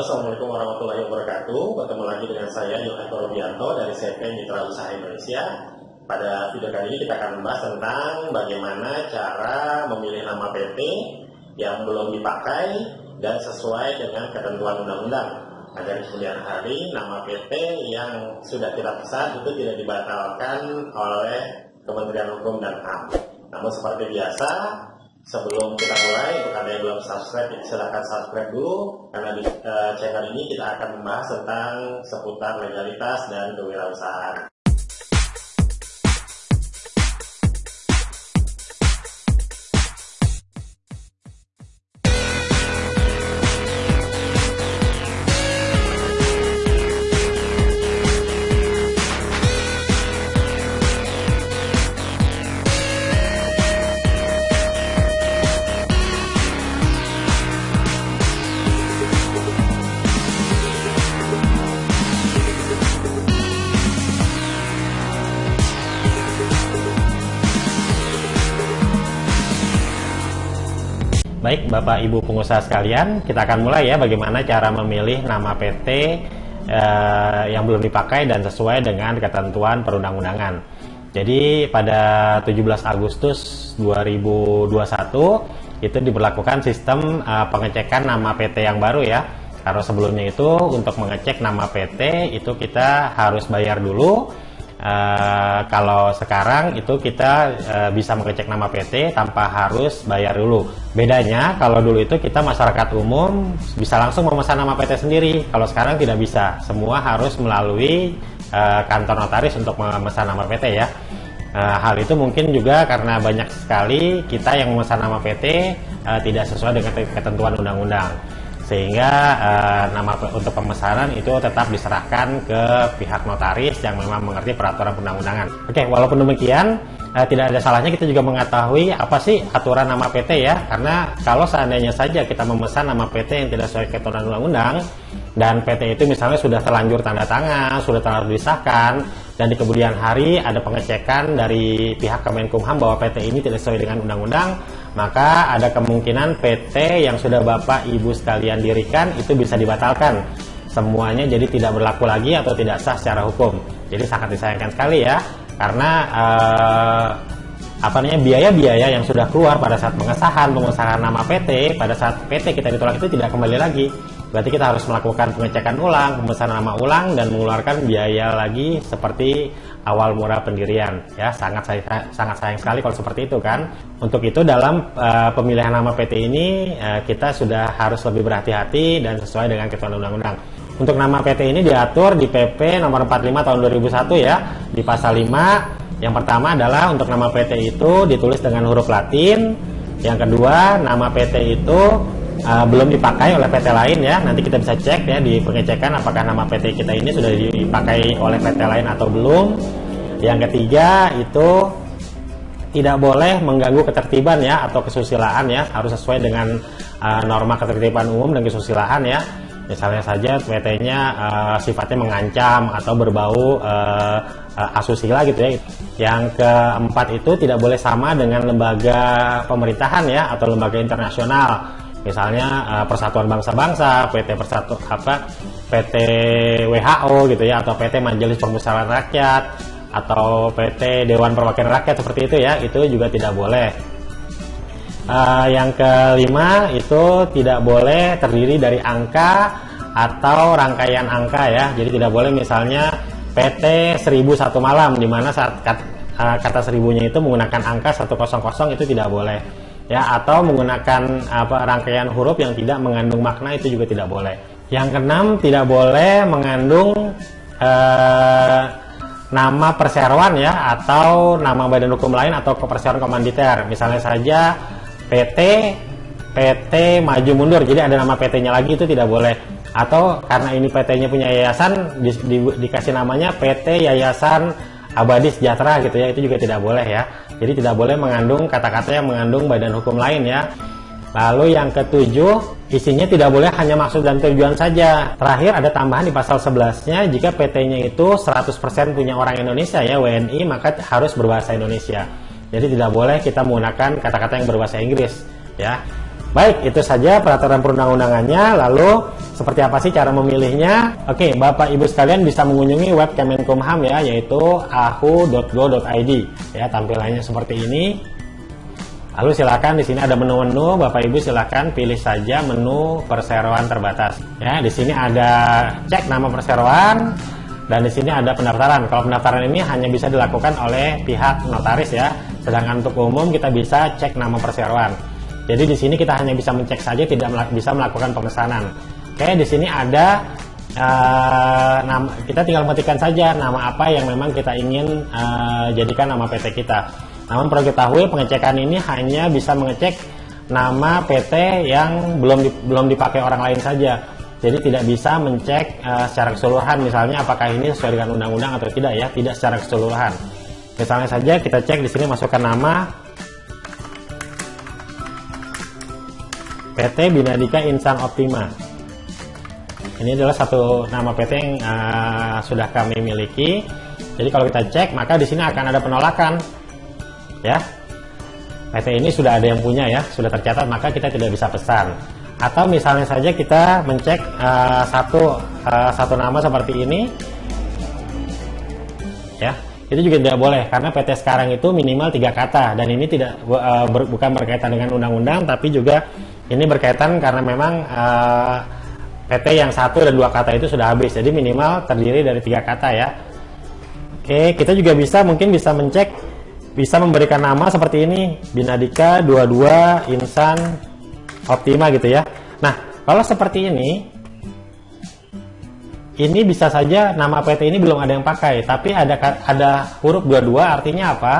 Assalamualaikum warahmatullahi wabarakatuh. Bertemu lagi dengan saya, Yohan Robianto dari CP Mitra Usaha Indonesia. Pada video kali ini kita akan membahas tentang bagaimana cara memilih nama PT yang belum dipakai dan sesuai dengan ketentuan undang-undang. Agar kemudian hari nama PT yang sudah kita pesan itu tidak dibatalkan oleh Kementerian Hukum dan HAM. Namun seperti biasa, Sebelum kita mulai, untuk Anda yang belum subscribe, silahkan subscribe dulu. Karena di uh, channel ini kita akan membahas tentang seputar legalitas dan kewirausahaan. Baik Bapak Ibu pengusaha sekalian, kita akan mulai ya bagaimana cara memilih nama PT eh, yang belum dipakai dan sesuai dengan ketentuan perundang-undangan. Jadi pada 17 Agustus 2021 itu diberlakukan sistem eh, pengecekan nama PT yang baru ya. Karena sebelumnya itu untuk mengecek nama PT itu kita harus bayar dulu Uh, kalau sekarang itu kita uh, bisa mengecek nama PT tanpa harus bayar dulu. Bedanya kalau dulu itu kita masyarakat umum bisa langsung memesan nama PT sendiri. Kalau sekarang tidak bisa, semua harus melalui uh, kantor notaris untuk memesan nama PT ya. Hal itu mungkin juga karena banyak sekali kita yang memesan nama PT tidak sesuai dengan ketentuan undang-undang sehingga uh, nama untuk pemesanan itu tetap diserahkan ke pihak notaris yang memang mengerti peraturan perundang-undangan. Oke, walaupun demikian uh, tidak ada salahnya kita juga mengetahui apa sih aturan nama PT ya, karena kalau seandainya saja kita memesan nama PT yang tidak sesuai ketentuan undang-undang dan PT itu misalnya sudah terlanjur tanda tangan, sudah terlanjur disahkan dan di kemudian hari ada pengecekan dari pihak Kemenkumham bahwa PT ini tidak sesuai dengan undang-undang maka ada kemungkinan PT yang sudah Bapak Ibu sekalian dirikan itu bisa dibatalkan. Semuanya jadi tidak berlaku lagi atau tidak sah secara hukum. Jadi sangat disayangkan sekali ya karena eh, apa namanya biaya-biaya yang sudah keluar pada saat pengesahan pengesahan nama PT pada saat PT kita ditolak itu tidak kembali lagi berarti kita harus melakukan pengecekan ulang pemesanan nama ulang dan mengeluarkan biaya lagi seperti awal mula pendirian. Ya sangat sangat sayang sekali kalau seperti itu kan? Untuk itu dalam uh, pemilihan nama PT ini uh, kita sudah harus lebih berhati-hati dan sesuai dengan ketentuan undang-undang. Untuk nama PT ini diatur di PP nomor 45 tahun 2001 ya di pasal 5 yang pertama adalah untuk nama PT itu ditulis dengan huruf Latin. Yang kedua nama PT itu uh, belum dipakai oleh PT lain ya. Nanti kita bisa cek ya di pengecekan apakah nama PT kita ini sudah dipakai oleh PT lain atau belum. Yang ketiga itu tidak boleh mengganggu ketertiban ya atau kesusilaan ya. Harus sesuai dengan uh, norma ketertiban umum dan kesusilaan ya. Misalnya saja PT-nya uh, sifatnya mengancam atau berbau uh, asusila gitu ya. Yang keempat itu tidak boleh sama dengan lembaga pemerintahan ya atau lembaga internasional misalnya uh, Persatuan Bangsa-Bangsa, PT Persatu apa PT WHO gitu ya atau PT Majelis Permusyawaratan Rakyat atau PT Dewan Perwakilan Rakyat seperti itu ya, itu juga tidak boleh. Uh, yang kelima itu tidak boleh terdiri dari angka atau rangkaian angka ya. Jadi tidak boleh misalnya PT 1001 malam di mana saat kata, uh, kata seribunya itu menggunakan angka 100 itu tidak boleh ya atau menggunakan apa rangkaian huruf yang tidak mengandung makna itu juga tidak boleh. Yang keenam tidak boleh mengandung eh, nama perseroan ya atau nama badan hukum lain atau perseroan komanditer. Misalnya saja PT PT maju mundur. Jadi ada nama PT-nya lagi itu tidak boleh. Atau karena ini PT-nya punya yayasan di, di, dikasih namanya PT Yayasan Abadi Sejahtera gitu ya. Itu juga tidak boleh ya. Jadi tidak boleh mengandung kata-kata yang mengandung badan hukum lain ya. Lalu yang ketujuh, isinya tidak boleh hanya maksud dan tujuan saja. Terakhir ada tambahan di pasal 11-nya, jika PT-nya itu 100% punya orang Indonesia ya, WNI, maka harus berbahasa Indonesia. Jadi tidak boleh kita menggunakan kata-kata yang berbahasa Inggris ya. Baik, itu saja peraturan perundang-undangannya. Lalu, seperti apa sih cara memilihnya? Oke, Bapak Ibu sekalian bisa mengunjungi web Kemenkumham ya, yaitu ahu.go.id. Ya, tampilannya seperti ini. Lalu silakan di sini ada menu-menu, Bapak Ibu silakan pilih saja menu perseroan terbatas. Ya, di sini ada cek nama perseroan dan di sini ada pendaftaran. Kalau pendaftaran ini hanya bisa dilakukan oleh pihak notaris ya. Sedangkan untuk umum kita bisa cek nama perseroan. Jadi di sini kita hanya bisa mencek saja, tidak bisa melakukan pemesanan. Oke, di sini ada uh, nama, kita tinggal mengetikkan saja nama apa yang memang kita ingin uh, jadikan nama PT kita. Namun perlu ketahui pengecekan ini hanya bisa mengecek nama PT yang belum di, belum dipakai orang lain saja. Jadi tidak bisa mencek uh, secara keseluruhan misalnya apakah ini sesuai dengan undang-undang atau tidak ya, tidak secara keseluruhan. Misalnya saja kita cek di sini masukkan nama PT Binadika Insan Optima. Ini adalah satu nama PT yang uh, sudah kami miliki. Jadi kalau kita cek, maka di sini akan ada penolakan. Ya, PT ini sudah ada yang punya ya, sudah tercatat, maka kita tidak bisa pesan. Atau misalnya saja kita mencek uh, satu uh, satu nama seperti ini, ya, itu juga tidak boleh karena PT sekarang itu minimal tiga kata dan ini tidak uh, ber, bukan berkaitan dengan undang-undang, tapi juga ini berkaitan karena memang uh, eh, PT yang satu dan dua kata itu sudah habis, jadi minimal terdiri dari tiga kata ya. Oke, kita juga bisa mungkin bisa mencek, bisa memberikan nama seperti ini, Binadika 22 Insan Optima gitu ya. Nah, kalau seperti ini, ini bisa saja nama PT ini belum ada yang pakai, tapi ada ada huruf 22 artinya apa?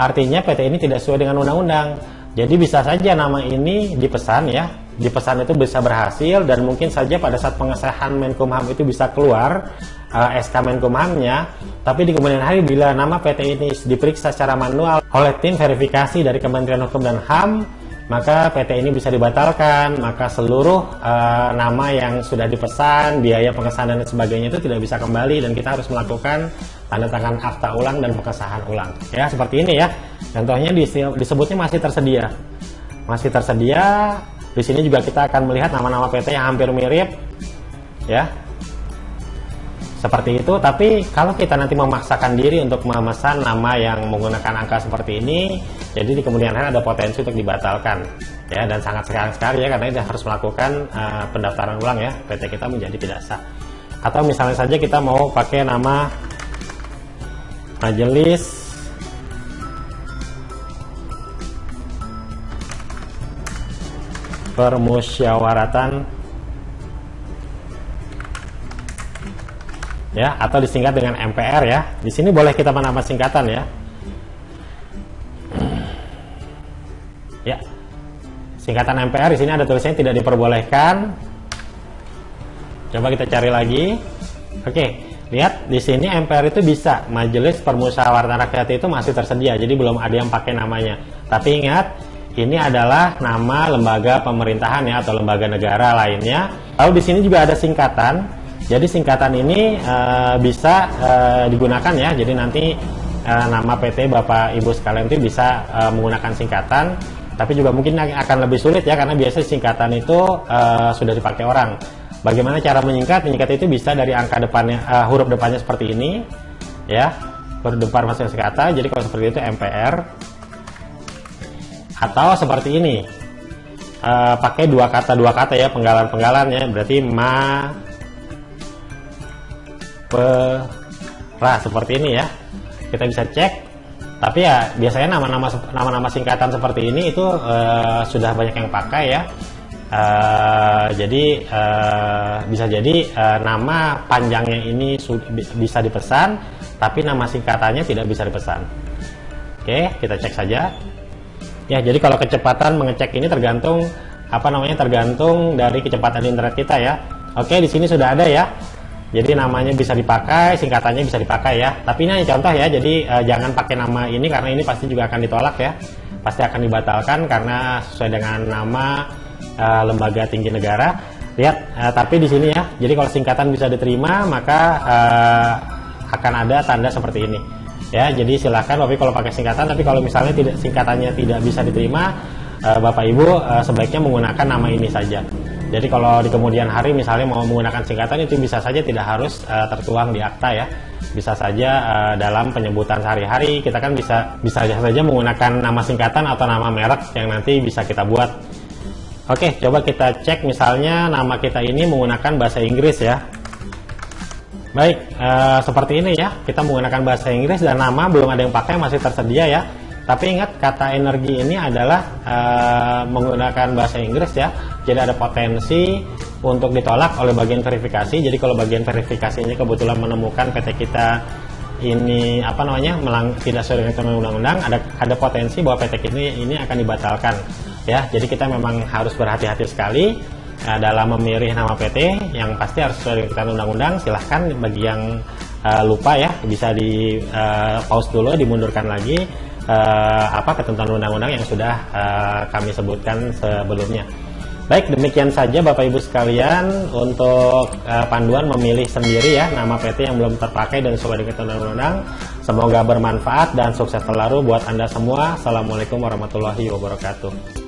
Artinya PT ini tidak sesuai dengan undang-undang jadi bisa saja nama ini dipesan ya, dipesan itu bisa berhasil dan mungkin saja pada saat pengesahan Menkumham itu bisa keluar uh, eh, SK Menkumhamnya, tapi di kemudian hari bila nama PT ini diperiksa secara manual oleh tim verifikasi dari Kementerian Hukum dan HAM, maka PT ini bisa dibatalkan, maka seluruh uh, nama yang sudah dipesan, biaya pengesahan dan sebagainya itu tidak bisa kembali dan kita harus melakukan tanda tangan akta ulang dan pengesahan ulang. Ya, seperti ini ya. Contohnya disebutnya masih tersedia. Masih tersedia. Di sini juga kita akan melihat nama-nama PT yang hampir mirip. Ya, seperti itu tapi kalau kita nanti memaksakan diri untuk memesan nama yang menggunakan angka seperti ini jadi di kemudian hari ada potensi untuk dibatalkan ya dan sangat sekarang sekali ya karena ini harus melakukan uh, pendaftaran ulang ya PT kita menjadi tidak sah atau misalnya saja kita mau pakai nama majelis permusyawaratan ya atau disingkat dengan MPR ya. Di sini boleh kita menambah singkatan ya. Ya. Singkatan MPR di sini ada tulisannya tidak diperbolehkan. Coba kita cari lagi. Oke, lihat di sini MPR itu bisa Majelis Permusyawaratan Rakyat itu masih tersedia, jadi belum ada yang pakai namanya. Tapi ingat, ini adalah nama lembaga pemerintahan ya atau lembaga negara lainnya. Lalu di sini juga ada singkatan jadi singkatan ini uh, bisa uh, digunakan ya. Jadi nanti uh, nama PT Bapak Ibu sekalian itu bisa uh, menggunakan singkatan, tapi juga mungkin akan lebih sulit ya karena biasanya singkatan itu uh, sudah dipakai orang. Bagaimana cara menyingkat? Menyingkat itu bisa dari angka depannya, uh, huruf depannya seperti ini, ya, huruf depan masuk kata. Jadi kalau seperti itu MPR atau seperti ini, uh, pakai dua kata dua kata ya penggalan-penggalan ya, berarti ma pera seperti ini ya. Kita bisa cek. Tapi ya biasanya nama-nama nama-nama singkatan seperti ini itu uh, sudah banyak yang pakai ya uh, jadi uh, bisa jadi uh, nama panjangnya ini bisa dipesan tapi nama singkatannya tidak bisa dipesan oke kita cek saja ya jadi kalau kecepatan mengecek ini tergantung apa namanya tergantung dari kecepatan internet kita ya oke di sini sudah ada ya jadi namanya bisa dipakai, singkatannya bisa dipakai ya. Tapi ini contoh ya, jadi uh, jangan pakai nama ini karena ini pasti juga akan ditolak ya. Pasti akan dibatalkan karena sesuai dengan nama uh, lembaga tinggi negara. Lihat, uh, tapi di sini ya. Jadi kalau singkatan bisa diterima, maka uh, akan ada tanda seperti ini. Ya, jadi silakan tapi kalau pakai singkatan, tapi kalau misalnya tidak singkatannya tidak bisa diterima, uh, Bapak Ibu uh, sebaiknya menggunakan nama ini saja. Jadi kalau di kemudian hari misalnya mau menggunakan singkatan itu bisa saja tidak harus uh, tertuang di akta ya. Bisa saja uh, dalam penyebutan sehari-hari kita kan bisa bisa saja menggunakan nama singkatan atau nama merek yang nanti bisa kita buat. Oke, coba kita cek misalnya nama kita ini menggunakan bahasa Inggris ya. Baik, uh, seperti ini ya. Kita menggunakan bahasa Inggris dan nama belum ada yang pakai masih tersedia ya. Tapi ingat kata energi ini adalah uh, menggunakan bahasa Inggris ya. Jadi ada potensi untuk ditolak oleh bagian verifikasi. Jadi kalau bagian verifikasinya kebetulan menemukan PT kita ini apa namanya melang, tidak sesuai dengan undang-undang, ada ada potensi bahwa PT ini ini akan dibatalkan ya. Jadi kita memang harus berhati-hati sekali uh, dalam memilih nama PT yang pasti harus sesuai dengan undang-undang. Silahkan bagi yang uh, lupa ya bisa di uh, pause dulu, dimundurkan lagi uh, apa ketentuan undang-undang yang sudah uh, kami sebutkan sebelumnya. Baik, demikian saja Bapak Ibu sekalian untuk uh, panduan memilih sendiri ya nama PT yang belum terpakai dan sesuai dengan undang-undang. Semoga bermanfaat dan sukses selalu buat Anda semua. Assalamualaikum warahmatullahi wabarakatuh.